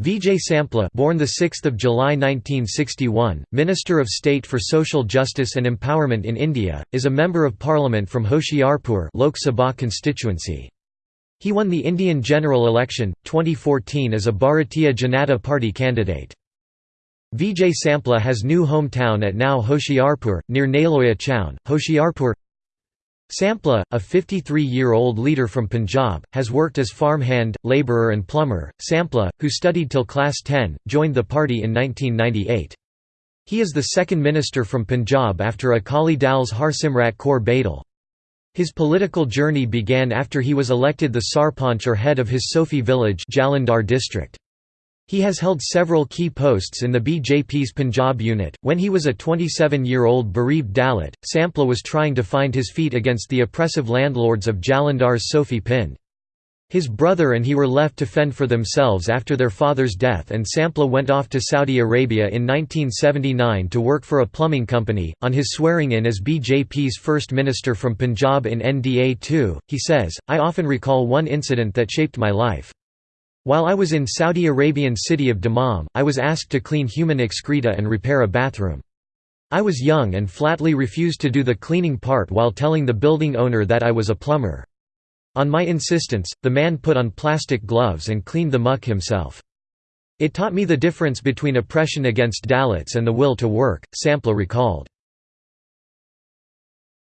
Vijay Sampla born 6 July 1961, Minister of State for Social Justice and Empowerment in India, is a Member of Parliament from Hoshiarpur Lok Sabha constituency. He won the Indian general election, 2014 as a Bharatiya Janata Party candidate. Vijay Sampla has new hometown at now Hoshiarpur, near Naloya Chaun, Hoshiarpur Sampla, a 53-year-old leader from Punjab, has worked as farmhand, labourer and plumber. Sampla, who studied till class 10, joined the party in 1998. He is the second minister from Punjab after Akali Dal's Harsimrat Kaur Badal. His political journey began after he was elected the Sarpanch or head of his Sofi village Jalandhar district. He has held several key posts in the BJP's Punjab unit. When he was a 27 year old bereaved Dalit, Sampla was trying to find his feet against the oppressive landlords of Jalandhar's Sofi Pind. His brother and he were left to fend for themselves after their father's death, and Sampla went off to Saudi Arabia in 1979 to work for a plumbing company. On his swearing in as BJP's first minister from Punjab in NDA 2, he says, I often recall one incident that shaped my life. While I was in Saudi Arabian city of Dammam, I was asked to clean human excreta and repair a bathroom. I was young and flatly refused to do the cleaning part while telling the building owner that I was a plumber. On my insistence, the man put on plastic gloves and cleaned the muck himself. It taught me the difference between oppression against Dalits and the will to work, Sampla recalled.